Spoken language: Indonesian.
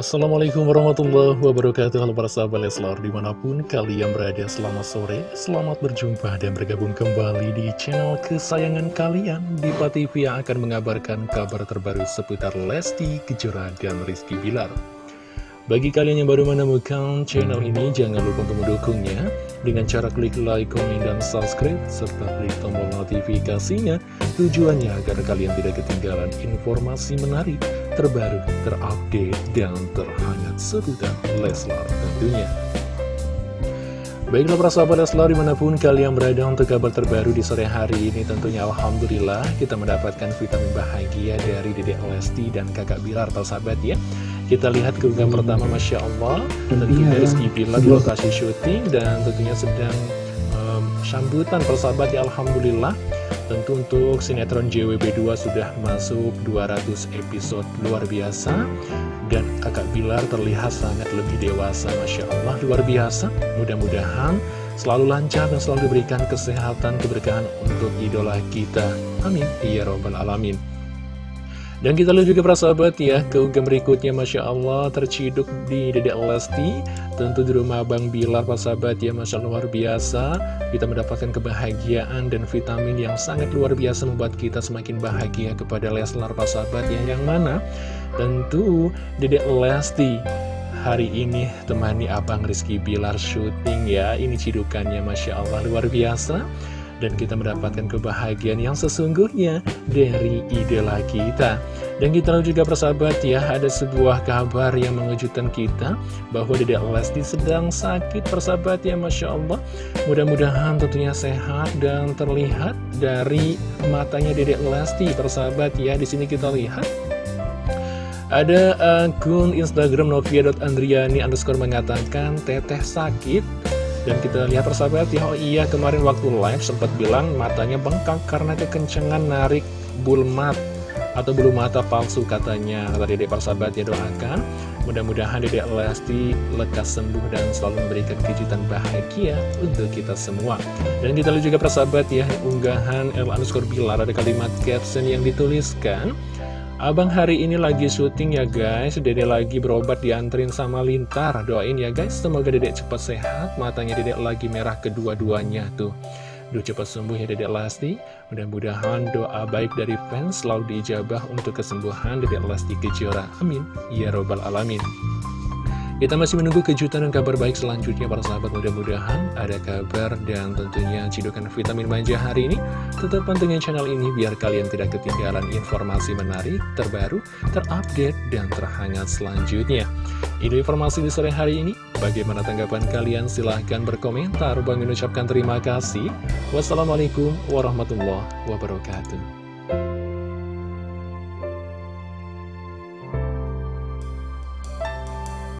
Assalamualaikum warahmatullahi wabarakatuh. Halo para sahabat Leslar Di mana pun kalian berada selamat sore Selamat berjumpa dan bergabung kembali di channel kesayangan kalian. Diva TV yang akan mengabarkan kabar terbaru seputar Lesti Kejora dan Rizky Bilar. Bagi kalian yang baru menemukan channel ini, jangan lupa untuk mendukungnya. Dengan cara klik like, komen, dan subscribe, serta klik tombol notifikasinya. Tujuannya agar kalian tidak ketinggalan informasi menarik, terbaru, terupdate, dan terhangat seputar Leslar tentunya. Baiklah para sahabat Leslar di mana pun kalian berada untuk kabar terbaru di sore hari ini Tentunya Alhamdulillah kita mendapatkan vitamin bahagia dari Dedek Lesti dan kakak Bilar sahabat ya. Kita lihat keunggahan pertama Masya Allah. Tentunya Rizky Bilar di lokasi syuting Dan tentunya sedang um, sambutan persahabat ya Alhamdulillah Tentu untuk sinetron JWB2 sudah masuk 200 episode luar biasa. Dan kakak Bilar terlihat sangat lebih dewasa Masya Allah luar biasa. Mudah-mudahan selalu lancar dan selalu diberikan kesehatan keberkahan untuk idola kita. Amin. Ya Robbal Alamin dan kita lihat juga para sahabat ya, keunggah berikutnya Masya Allah terciduk di Dedek Lesti. Tentu di rumah Bang Bilar para sahabat ya, Masya Allah luar biasa. Kita mendapatkan kebahagiaan dan vitamin yang sangat luar biasa membuat kita semakin bahagia kepada Leslar para sahabat ya Yang mana? Tentu Dedek Lesti hari ini temani Abang Rizky Bilar syuting ya Ini cidukannya Masya Allah luar biasa dan kita mendapatkan kebahagiaan yang sesungguhnya dari idola kita. Dan kita juga persahabat ya, ada sebuah kabar yang mengejutkan kita bahwa Dedek Lesti sedang sakit persahabat ya, Masya Allah. Mudah-mudahan tentunya sehat dan terlihat dari matanya Dedek Lesti persahabat ya. Di sini kita lihat ada akun Instagram novia.andriani underscore mengatakan teteh sakit dan kita lihat persahabat ya, oh iya kemarin waktu live sempat bilang matanya bengkak karena kekencengan narik bulmat atau bulu mata palsu katanya. Kata dedek persahabat ya doakan, mudah-mudahan dedek Lesti lekas sembuh dan selalu memberikan kejutan bahagia untuk kita semua. Dan kita lihat juga persahabat ya, unggahan El Anuskor Bilar ada kalimat caption yang dituliskan, Abang hari ini lagi syuting ya guys. Dede lagi berobat dianterin sama Lintar. Doain ya guys. Semoga dedek cepat sehat. Matanya dedek lagi merah kedua-duanya tuh. Duh cepat sembuh ya dedek Lesti Mudah-mudahan doa baik dari fans Selalu diijabah untuk kesembuhan dedek Lesti Kejora. Amin. Ya robbal alamin kita masih menunggu kejutan dan kabar baik selanjutnya para sahabat mudah-mudahan ada kabar dan tentunya cidukan vitamin manja hari ini. Tetap pantengin channel ini biar kalian tidak ketinggalan informasi menarik, terbaru, terupdate, dan terhangat selanjutnya. Ini informasi di sore hari ini. Bagaimana tanggapan kalian? Silahkan berkomentar. Bang mengucapkan terima kasih. Wassalamualaikum warahmatullahi wabarakatuh.